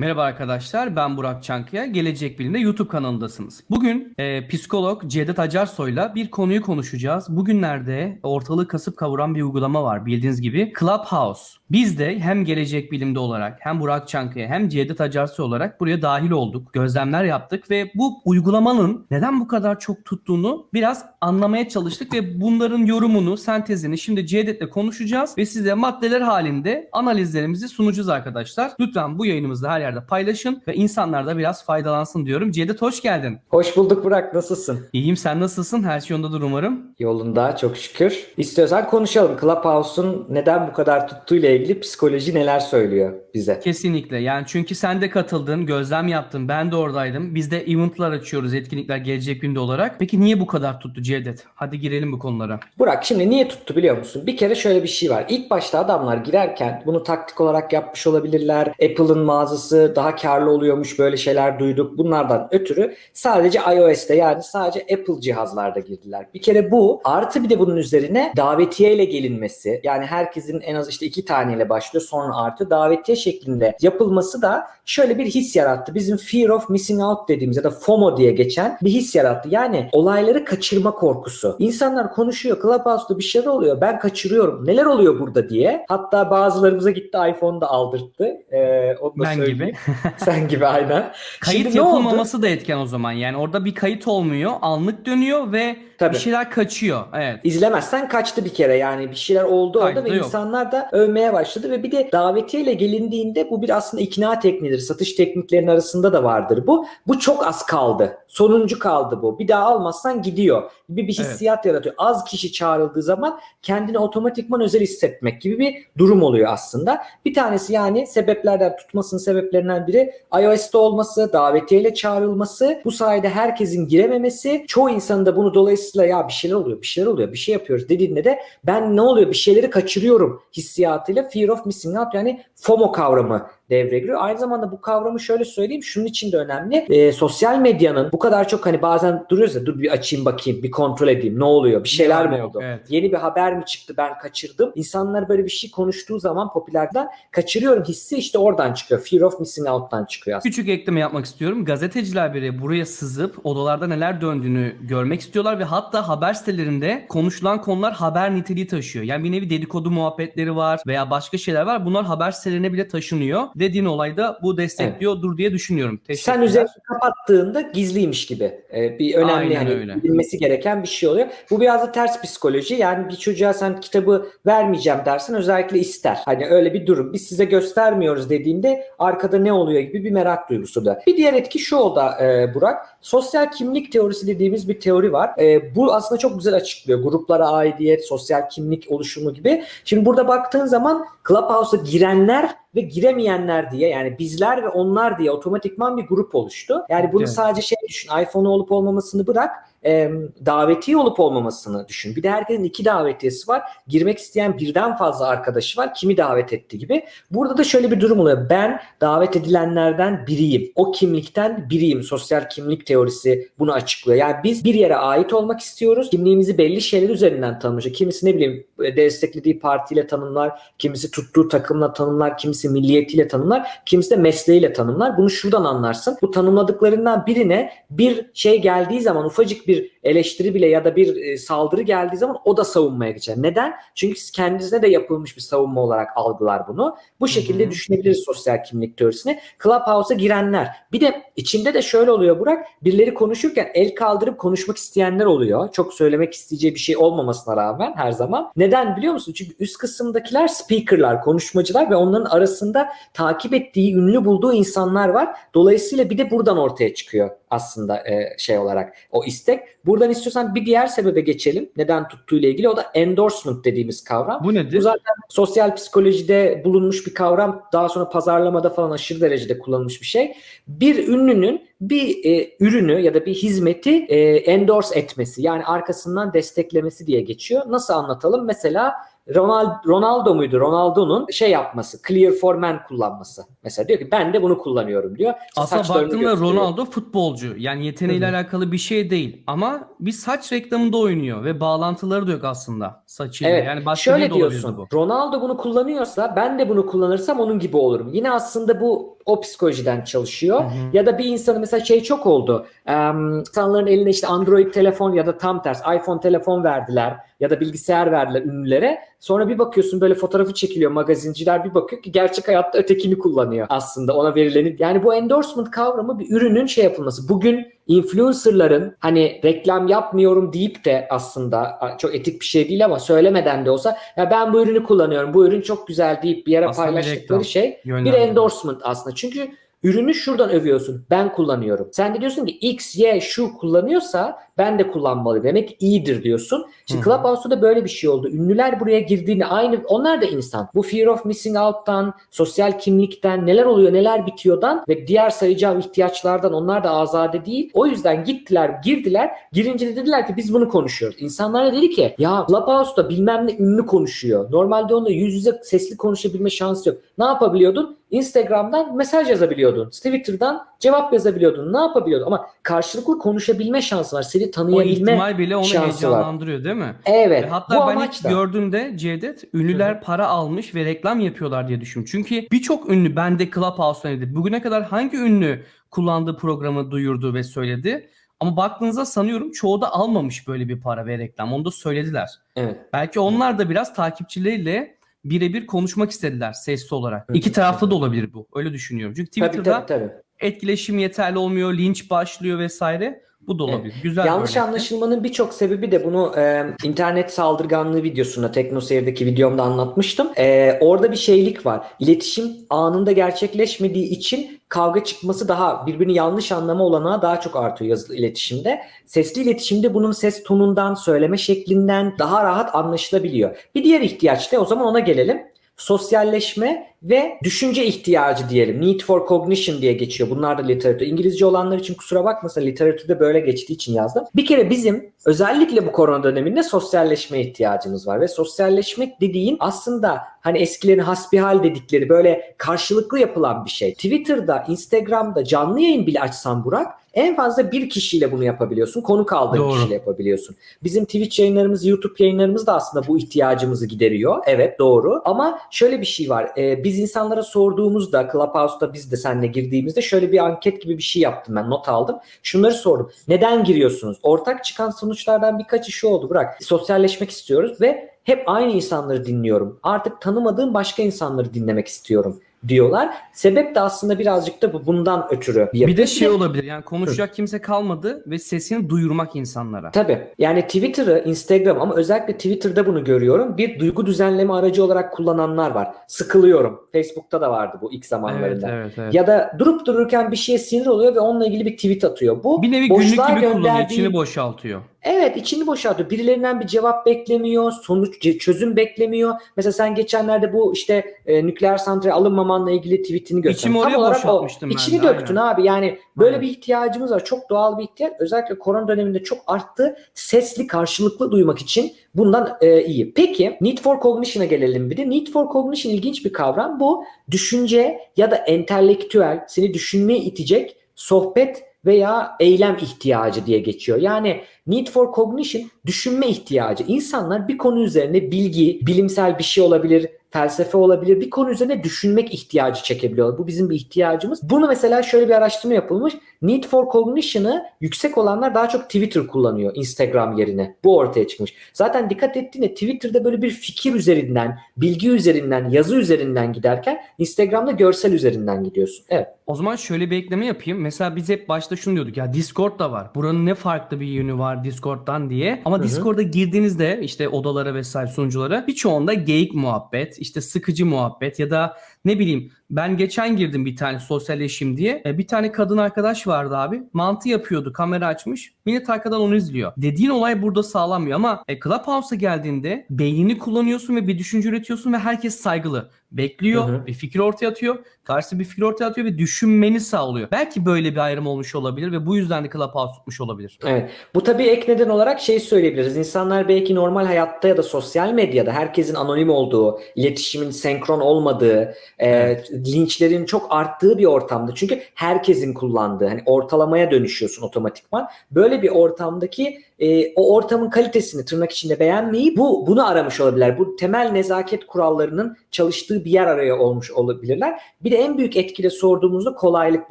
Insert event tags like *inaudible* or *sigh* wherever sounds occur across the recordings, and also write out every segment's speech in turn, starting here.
Merhaba arkadaşlar, ben Burak Çankaya. Gelecek Bilim'de YouTube kanalındasınız. Bugün e, psikolog Cevdet Acarsoy'la bir konuyu konuşacağız. Bugünlerde ortalığı kasıp kavuran bir uygulama var bildiğiniz gibi. Clubhouse. Biz de hem Gelecek Bilim'de olarak hem Burak Çankaya hem Cevdet Acarsoy olarak buraya dahil olduk. Gözlemler yaptık ve bu uygulamanın neden bu kadar çok tuttuğunu biraz anlamaya çalıştık ve bunların yorumunu, sentezini şimdi Cevdet'le konuşacağız ve size maddeler halinde analizlerimizi sunacağız arkadaşlar. Lütfen bu yayınımızda her yerde paylaşın ve insanlar da biraz faydalansın diyorum. Cevdet hoş geldin. Hoş bulduk Burak. Nasılsın? İyiyim sen nasılsın? Her şey yolundadır umarım. Yolunda çok şükür. İstiyorsan konuşalım. Clubhouse'un neden bu kadar tuttuğuyla ilgili psikoloji neler söylüyor bize? Kesinlikle yani çünkü sen de katıldın, gözlem yaptın, ben de oradaydım. Biz de eventlar açıyoruz, etkinlikler gelecek günde olarak. Peki niye bu kadar tuttu Cevdet? Hadi girelim bu konulara. Burak şimdi niye tuttu biliyor musun? Bir kere şöyle bir şey var. İlk başta adamlar girerken bunu taktik olarak yapmış olabilirler. Apple'ın mağazası daha karlı oluyormuş böyle şeyler duyduk. Bunlardan ötürü sadece iOS'te yani sadece Apple cihazlarda girdiler. Bir kere bu artı bir de bunun üzerine davetiyeyle gelinmesi yani herkesin en az işte iki taneyle başlıyor sonra artı davetiye şeklinde yapılması da şöyle bir his yarattı. Bizim fear of missing out dediğimiz ya da FOMO diye geçen bir his yarattı. Yani olayları kaçırma korkusu. İnsanlar konuşuyor. Clubhouse'da bir şeyler oluyor. Ben kaçırıyorum. Neler oluyor burada diye. Hatta bazılarımıza gitti iPhone'da aldırttı. Ee, onu da Ben söyleyeyim. gibi. *laughs* Sen gibi aynen. Kayıt Şimdi yapılmaması da etken o zaman. Yani orada bir kayıt olmuyor, anlık dönüyor ve Tabii. bir şeyler kaçıyor. Evet. İzlemezsen kaçtı bir kere yani bir şeyler oldu orada Kaydı ve yok. insanlar da övmeye başladı ve bir de davetiyeyle gelindiğinde bu bir aslında ikna tekniğidir. Satış tekniklerinin arasında da vardır bu. Bu çok az kaldı. Sonuncu kaldı bu. Bir daha almazsan gidiyor. Bir, bir Evet. hissiyat yaratıyor. Az kişi çağrıldığı zaman kendini otomatikman özel hissetmek gibi bir durum oluyor aslında. Bir tanesi yani sebeplerden tutmasının sebeplerinden biri iOS'te olması, davetiyeyle çağrılması, bu sayede herkesin girememesi, çoğu insanın da bunu dolayısıyla ya bir şeyler oluyor, bir şeyler oluyor, bir şey yapıyoruz dediğinde de ben ne oluyor bir şeyleri kaçırıyorum hissiyatıyla fear of missing out yani FOMO kavramı devreye giriyor. Aynı zamanda bu kavramı şöyle söyleyeyim şunun için de önemli. Ee, sosyal medyanın bu kadar çok hani bazen duruyoruz ya dur bir açayım bakayım bir kontrol edeyim ne oluyor bir şeyler var mi yok, oldu? evet. Yeni bir haber mi çıktı ben kaçırdım. İnsanlar böyle bir şey konuştuğu zaman popülerden kaçırıyorum hissi işte oradan çıkıyor. Fear of missing out'tan çıkıyor aslında. Küçük ekleme yapmak istiyorum. Gazeteciler bile buraya sızıp odalarda neler döndüğünü görmek istiyorlar ve hatta haber sitelerinde konuşulan konular haber niteliği taşıyor. Yani bir nevi dedikodu muhabbetleri var veya başka şeyler var. Bunlar haber sitelerine bile taşınıyor. Dediğin olayda bu destekliyordur diye düşünüyorum. Sen üzerini kapattığında gizliymiş gibi e, bir önemli Aynen hani öyle. bilinmesi gereken bir şey oluyor. Bu biraz da ters psikoloji. Yani bir çocuğa sen kitabı vermeyeceğim dersen özellikle ister. Hani öyle bir durum. Biz size göstermiyoruz dediğinde arkada ne oluyor gibi bir merak duygusu da. Bir diğer etki şu oldu e, Burak. Sosyal kimlik teorisi dediğimiz bir teori var. E, bu aslında çok güzel açıklıyor. Gruplara aidiyet, sosyal kimlik oluşumu gibi. Şimdi burada baktığın zaman Clubhouse'a girenler ve giremeyenler diye yani bizler ve onlar diye otomatikman bir grup oluştu. Yani bunu Evet. sadece şey düşün iPhone olup olmamasını bırak e, davetiye olup olmamasını düşün. Bir de herkesin iki davetiyesi var. Girmek isteyen birden fazla arkadaşı var. Kimi davet etti gibi. Burada da şöyle bir durum oluyor. Ben davet edilenlerden biriyim. O kimlikten biriyim. Sosyal kimlik teorisi bunu açıklıyor. Yani biz bir yere ait olmak istiyoruz. Kimliğimizi belli şeyler üzerinden tanımlıyor. Kimisi ne bileyim e, desteklediği partiyle tanımlar, kimisi tuttuğu takımla tanımlar, kimisi milliyetiyle tanımlar, kimisi de mesleğiyle tanımlar. Bunu şuradan anlarsın. Bu tanımladıklarından birine bir şey geldiği zaman ufacık bir eleştiri bile ya da bir e, saldırı geldiği zaman o da savunmaya geçer. Neden? Çünkü siz kendinize de yapılmış bir savunma olarak algılar bunu. Bu şekilde hı. düşünebiliriz sosyal kimlik teorisini. Clubhouse'a girenler. Bir de içinde de şöyle oluyor Burak. Birileri konuşurken el kaldırıp konuşmak isteyenler oluyor. Çok söylemek isteyeceği bir şey olmamasına rağmen her zaman. Neden biliyor musun? Çünkü üst kısımdakiler speakerlar, konuşmacılar ve onların arasında takip ettiği, ünlü bulduğu insanlar var. Dolayısıyla bir de buradan ortaya çıkıyor aslında e, şey olarak o istek. Buradan istiyorsan bir diğer sebebe geçelim. Neden tuttuğuyla ilgili. O da endorsement dediğimiz kavram. Bu nedir? Bu zaten sosyal psikolojide bulunmuş bir kavram. Daha sonra pazarlamada falan aşırı derecede kullanılmış bir şey. Bir ünlünün bir e, ürünü ya da bir hizmeti e, endorse etmesi yani arkasından desteklemesi diye geçiyor. Nasıl anlatalım? Mesela Ronald, Ronaldo muydu? Ronaldo'nun şey yapması, Clear for Men kullanması. Mesela diyor ki ben de bunu kullanıyorum diyor. İşte Aslında baktığında. Ronaldo futbolcu. Yani yeteneğiyle Hı hı. alakalı bir şey değil. Ama bir saç reklamında oynuyor ve bağlantıları da yok aslında saçıyla. Evet. Yani başka Şöyle diyorsun. bu. Ronaldo bunu kullanıyorsa ben de bunu kullanırsam onun gibi olurum. Yine aslında bu o psikolojiden çalışıyor. Hı hı. Ya da bir insanın mesela şey çok oldu. Em, insanların eline işte Android telefon ya da tam ters iPhone telefon verdiler ya da bilgisayar verdiler ünlülere. Sonra bir bakıyorsun böyle fotoğrafı çekiliyor magazinciler bir bakıyor ki gerçek hayatta ötekini kullanıyor aslında ona verileni. Yani bu endorsement kavramı bir ürünün şey yapılması. Bugün influencerların hani reklam yapmıyorum deyip de aslında çok etik bir şey değil ama söylemeden de olsa ya ben bu ürünü kullanıyorum bu ürün çok güzel deyip bir yere Aslında bir paylaştıkları reklam, şey bir endorsement aslında. Çünkü ürünü şuradan övüyorsun. Ben kullanıyorum. Sen de diyorsun ki X, Y, şu kullanıyorsa ben de kullanmalıyım. Demek iyidir diyorsun. Şimdi hı. Clubhouse'da da böyle bir şey oldu. Ünlüler buraya girdiğinde aynı onlar da insan. Bu fear of missing out'tan, sosyal kimlikten, neler oluyor, neler bitiyordan ve diğer sayacağım ihtiyaçlardan onlar da azade değil. O yüzden gittiler, girdiler. Girince de dediler ki biz bunu konuşuyoruz. İnsanlar da dedi ki ya Clubhouse'da bilmem ne ünlü konuşuyor. Normalde onunla yüz yüze sesli konuşabilme şansı yok. Ne yapabiliyordun? Instagram'dan mesaj yazabiliyordun. Twitter'dan cevap yazabiliyordun. Ne yapabiliyordun? Ama karşılıklı konuşabilme şansı var. Seni O tanıyabilme ihtimal bile onu şansı var. heyecanlandırıyor değil mi? Evet. Ve hatta bu ben ilk amaçla. gördüğümde Cevdet ünlüler para almış ve reklam yapıyorlar diye düşündüm. Çünkü birçok ünlü bende Clubhouse'dan dedi. Bugüne kadar hangi ünlü kullandığı programı duyurdu ve söyledi? Ama baktığınızda sanıyorum çoğu da almamış böyle bir para ve reklam. Onu da söylediler. Evet. Belki onlar da biraz takipçileriyle birebir konuşmak istediler sesli olarak. Hı. İki taraflı da olabilir bu. Öyle düşünüyorum. Çünkü Tabii Twitter'da tabii tabii. etkileşim yeterli olmuyor, linç başlıyor vesaire. Bu da olabilir. Güzel bir Yanlış örnekti. anlaşılmanın birçok sebebi de bunu e, internet saldırganlığı videosunda TeknoSeyir'deki videomda anlatmıştım. E, orada bir şeylik var. İletişim anında gerçekleşmediği için kavga çıkması daha birbirini yanlış anlama olanağı daha çok artıyor yazılı iletişimde. Sesli iletişimde bunun ses tonundan, söyleme şeklinden daha rahat anlaşılabiliyor. Bir diğer ihtiyaç da o zaman ona gelelim. Sosyalleşme ve düşünce ihtiyacı diyelim. Need for cognition diye geçiyor. Bunlar da literatür. İngilizce olanlar için kusura bakmasın literatürde böyle geçtiği için yazdım. Bir kere bizim özellikle bu korona döneminde sosyalleşme ihtiyacımız var ve sosyalleşmek dediğin aslında hani eskilerin hasbihal dedikleri böyle karşılıklı yapılan bir şey. Twitter'da, Instagram'da canlı yayın bile açsan Burak en fazla bir kişiyle bunu yapabiliyorsun. Konuk aldığın Doğru. kişiyle yapabiliyorsun. Bizim Twitch yayınlarımız, YouTube yayınlarımız da aslında bu ihtiyacımızı gideriyor. Evet doğru. Ama şöyle bir şey var. Ee, biz insanlara sorduğumuzda Clubhouse'da biz de seninle girdiğimizde şöyle bir anket gibi bir şey yaptım ben. Not aldım. Şunları sordum. Neden giriyorsunuz? Ortak çıkan sonuçlardan birkaçı şu oldu. Bırak. Sosyalleşmek istiyoruz ve hep aynı insanları dinliyorum. Artık tanımadığım başka insanları dinlemek istiyorum diyorlar. Sebep de aslında birazcık da bu bundan ötürü. Bir de şey olabilir yani konuşacak kimse kalmadı ve sesini duyurmak insanlara. Tabii. Yani Twitter'ı, Instagram ama özellikle Twitter'da bunu görüyorum. Bir duygu düzenleme aracı olarak kullananlar var. Sıkılıyorum. Facebook'ta da vardı bu ilk Evet zamanlarında. evet evet. Ya da durup dururken bir şeye sinir oluyor ve onunla ilgili bir tweet atıyor. Bu bir nevi günlük gibi kullanıyor, içini boşaltıyor. Evet içini boşaltıyor. Birilerinden bir cevap beklemiyor. Sonuç çözüm beklemiyor. Mesela sen geçenlerde bu işte e, nükleer santrale alınmamanla ilgili tweetini gösterdin. İçimi oraya boşaltmıştım ben İçini de, döktün aynen. abi. Yani böyle Aynen. bir ihtiyacımız var. Çok doğal bir ihtiyaç. Özellikle korona döneminde çok arttı. Sesli karşılıklı duymak için bundan e, iyi. Peki Need for Cognition'a gelelim bir de. Need for Cognition ilginç bir kavram. Bu düşünce ya da entelektüel seni düşünmeye itecek sohbet veya eylem ihtiyacı diye geçiyor. Yani need for cognition düşünme ihtiyacı. İnsanlar bir konu üzerine bilgi, bilimsel bir şey olabilir, felsefe olabilir. Bir konu üzerine düşünmek ihtiyacı çekebiliyorlar. Bu bizim bir ihtiyacımız. Bunu mesela şöyle bir araştırma yapılmış. Need for cognition'ı yüksek olanlar daha çok Twitter kullanıyor Instagram yerine. Bu ortaya çıkmış. Zaten dikkat ettiğinde Twitter'da böyle bir fikir üzerinden, bilgi üzerinden, yazı üzerinden giderken Instagram'da görsel üzerinden gidiyorsun. Evet. O zaman şöyle bir ekleme yapayım. Mesela biz hep başta şunu diyorduk ya Discord da var. Buranın ne farklı bir yönü var Discord'dan diye. Ama Hı hı. Discord'a girdiğinizde işte odalara vesaire sunuculara birçoğunda geyik muhabbet, işte sıkıcı muhabbet ya da ne bileyim ben geçen girdim bir tane sosyalleşim diye. E, Bir tane kadın arkadaş vardı abi. Mantı yapıyordu. Kamera açmış. Millet arkadan onu izliyor. Dediğin olay burada sağlanmıyor ama e, Clubhouse'a geldiğinde beynini kullanıyorsun ve bir düşünce üretiyorsun ve herkes saygılı. bekliyor, Hı hı. bir fikir ortaya atıyor, karşısı bir fikir ortaya atıyor ve düşünmeni sağlıyor. Belki böyle bir ayrım olmuş olabilir ve bu yüzden de Clubhouse tutmuş olabilir. Evet. Bu tabii ek neden olarak şey söyleyebiliriz. İnsanlar belki normal hayatta ya da sosyal medyada herkesin anonim olduğu, iletişimin senkron olmadığı, e, Evet. linçlerin çok arttığı bir ortamda. Çünkü herkesin kullandığı, hani ortalamaya dönüşüyorsun otomatikman. Böyle bir ortamdaki e, o ortamın kalitesini tırnak içinde beğenmeyi bu bunu aramış olabilirler. Bu temel nezaket kurallarının çalıştığı bir yer araya olmuş olabilirler. Bir de en büyük etkile sorduğumuzda kolaylık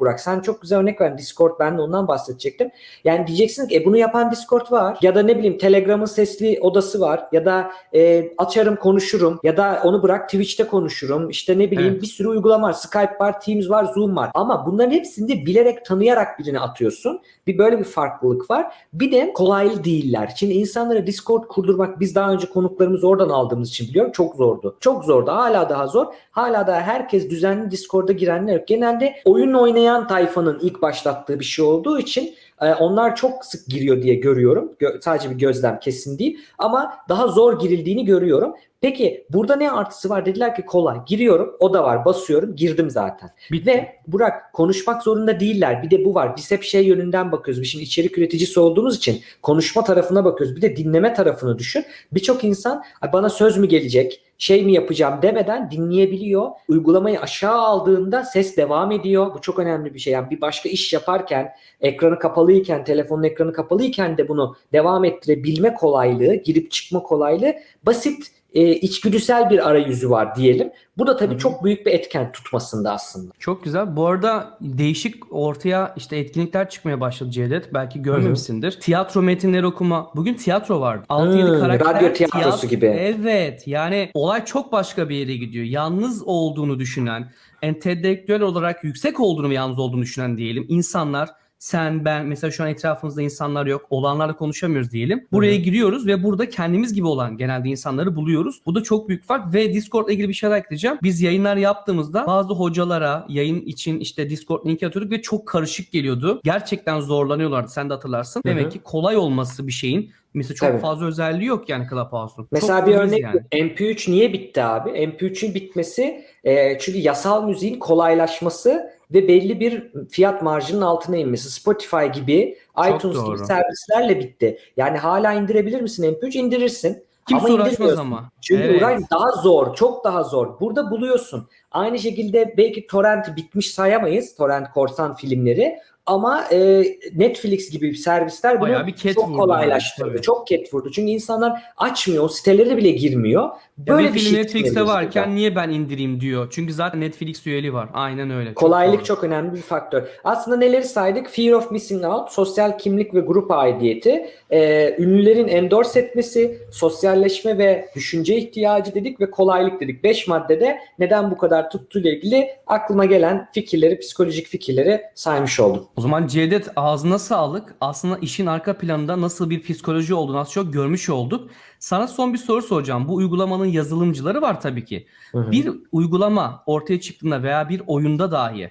Burak. Sen çok güzel örnek verdin. Discord ben de ondan bahsedecektim. Yani diyeceksin ki e, bunu yapan Discord var ya da ne bileyim Telegram'ın sesli odası var ya da e, açarım konuşurum ya da onu bırak Twitch'te konuşurum. İşte ne bileyim. Bir sürü uygulama var. Skype var, Teams var, Zoom var. Ama bunların hepsinde bilerek tanıyarak birini atıyorsun. Bir böyle bir farklılık var. Bir de kolaylı değiller. Şimdi insanlara Discord kurdurmak biz daha önce konuklarımızı oradan aldığımız için biliyorum çok zordu. Çok zordu. Hala daha zor. Hala daha herkes düzenli Discord'a girenler yok. Genelde oyun oynayan tayfanın ilk başlattığı bir şey olduğu için e, onlar çok sık giriyor diye görüyorum. Gö- sadece bir gözlem kesin değil. Ama daha zor girildiğini görüyorum. Peki burada ne artısı var? Dediler ki kolay. Giriyorum. O da var. Basıyorum. Girdim zaten. Bitti. Ve Burak konuşmak zorunda değiller. Bir de bu var. Biz hep şey yönünden bakıyoruz. Biz şimdi içerik üreticisi olduğumuz için konuşma tarafına bakıyoruz. Bir de dinleme tarafını düşün. Birçok insan "Ay bana söz mü gelecek? Şey mi yapacağım demeden dinleyebiliyor. Uygulamayı aşağı aldığında ses devam ediyor. Bu çok önemli bir şey. Yani bir başka iş yaparken ekranı kapalıyken, telefonun ekranı kapalıyken de bunu devam ettirebilme kolaylığı, girip çıkma kolaylığı basit e, içgüdüsel bir arayüzü var diyelim. Bu da tabii Hı hı. çok büyük bir etken tutmasında aslında. Çok güzel. Bu arada değişik ortaya işte etkinlikler çıkmaya başladı Cevdet. Belki görmemişsindir. Tiyatro metinleri okuma. Bugün tiyatro vardı. 6-7 Hmm, karakter. radyo tiyatrosu gibi. Evet. Yani olay çok başka bir yere gidiyor. Yalnız olduğunu düşünen, entelektüel olarak yüksek olduğunu ve yalnız olduğunu düşünen diyelim. insanlar sen, ben mesela şu an etrafımızda insanlar yok. Olanlarla konuşamıyoruz diyelim. Buraya Hı hı. giriyoruz ve burada kendimiz gibi olan genelde insanları buluyoruz. Bu da çok büyük fark ve Discord'la ilgili bir şey daha ekleyeceğim. Biz yayınlar yaptığımızda bazı hocalara yayın için işte Discord linki atıyorduk ve çok karışık geliyordu. Gerçekten zorlanıyorlardı. Sen de hatırlarsın. Demek ki kolay olması bir şeyin mesela çok Tabii. fazla özelliği yok yani Clubhouse'un. Mesela Çok bir örnek yani. MP3 niye bitti abi? MP3'ün bitmesi e, çünkü yasal müziğin kolaylaşması ve belli bir fiyat marjının altına inmesi. Spotify gibi, Çok iTunes doğru. gibi servislerle bitti. Yani hala indirebilir misin MP3? İndirirsin. Kimse ama uğraşmaz ama. Çünkü Evet. uğraş daha zor, çok daha zor. Burada buluyorsun. Aynı şekilde belki torrent bitmiş sayamayız, torrent korsan filmleri. Ama e, Netflix gibi servisler bunu bir çok kolaylaştırdı. tabii. çok ket vurdu. Çünkü insanlar açmıyor, o sitelere bile girmiyor. Ya Böyle bir bir şey Netflix'te varken burada. niye ben indireyim diyor. Çünkü zaten Netflix üyeliği var. Aynen öyle. Çok Kolaylık doğru. çok önemli bir faktör. Aslında neleri saydık? Fear of missing out, sosyal kimlik ve grup aidiyeti, e, ünlülerin endorse etmesi, sosyalleşme ve düşünce ihtiyacı dedik ve kolaylık dedik. 5 maddede neden bu kadar tuttuğuyla ilgili aklıma gelen fikirleri, psikolojik fikirleri saymış oldum. O zaman Cevdet ağzına sağlık. Aslında işin arka planında nasıl bir psikoloji olduğunu az çok görmüş olduk. Sana son bir soru soracağım. Bu uygulamanın yazılımcıları var tabii ki. Hı hı. Bir uygulama ortaya çıktığında veya bir oyunda dahi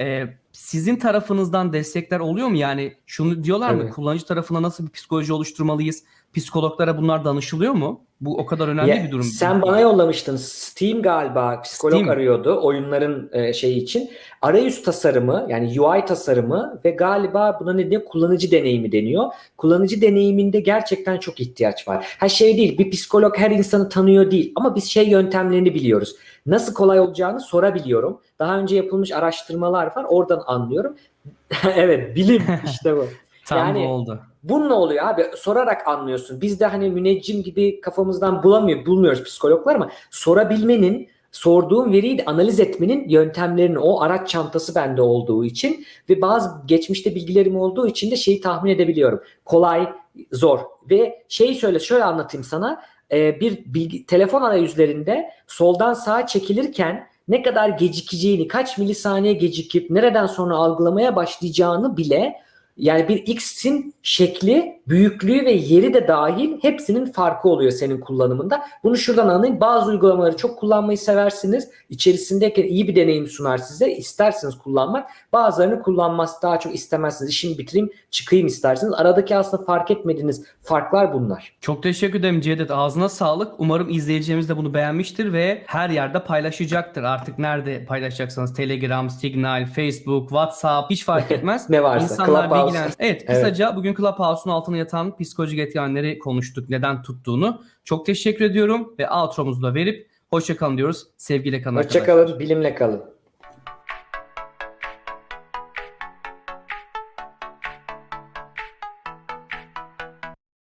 e, sizin tarafınızdan destekler oluyor mu? Yani şunu diyorlar mı? Tabii. Kullanıcı tarafına nasıl bir psikoloji oluşturmalıyız? Psikologlara bunlar danışılıyor mu? Bu o kadar önemli Ya, bir durum. Sen bana yollamıştın. Steam galiba psikolog Steam. arıyordu oyunların e, şeyi için. Arayüz tasarımı yani UI tasarımı ve galiba buna ne deniyor? Kullanıcı deneyimi deniyor. Kullanıcı deneyiminde gerçekten çok ihtiyaç var. Her şey değil. Bir psikolog her insanı tanıyor değil. Ama biz şey yöntemlerini biliyoruz. Nasıl kolay olacağını sorabiliyorum. Daha önce yapılmış araştırmalar var. Oradan anlıyorum. *laughs* evet bilim işte bu. Tam yani- bu oldu. Bunun oluyor abi sorarak anlıyorsun. Biz de hani müneccim gibi kafamızdan bulamıyor, bulmuyoruz psikologlar ama sorabilmenin, sorduğum veriyi de analiz etmenin yöntemlerini o araç çantası bende olduğu için ve bazı geçmişte bilgilerim olduğu için de şeyi tahmin edebiliyorum. Kolay, zor ve şeyi söyle şöyle anlatayım sana. Ee, bir bilgi, telefon arayüzlerinde soldan sağa çekilirken ne kadar gecikeceğini, kaç milisaniye gecikip nereden sonra algılamaya başlayacağını bile yani bir X'in şekli büyüklüğü ve yeri de dahil hepsinin farkı oluyor senin kullanımında. Bunu şuradan anlayın. Bazı uygulamaları çok kullanmayı seversiniz. İçerisindeki iyi bir deneyim sunar size. İsterseniz kullanmak. Bazılarını kullanmaz daha çok istemezsiniz. İşimi bitireyim çıkayım isterseniz. Aradaki aslında fark etmediğiniz farklar bunlar. Çok teşekkür ederim Cevdet. Ağzına sağlık. Umarım izleyicilerimiz de bunu beğenmiştir ve her yerde paylaşacaktır. Artık nerede paylaşacaksanız Telegram, Signal, Facebook, WhatsApp hiç fark *laughs* etmez. Ne varsa. İnsanlar bilgilensin. Evet, kısaca bugün Clubhouse'un altına yatan psikolojik etkenleri konuştuk. Neden tuttuğunu. Çok teşekkür ediyorum ve outro'muzu da verip hoşçakalın diyoruz. Sevgiyle kalın arkadaşlar. Hoşçakalın. Bilimle kalın.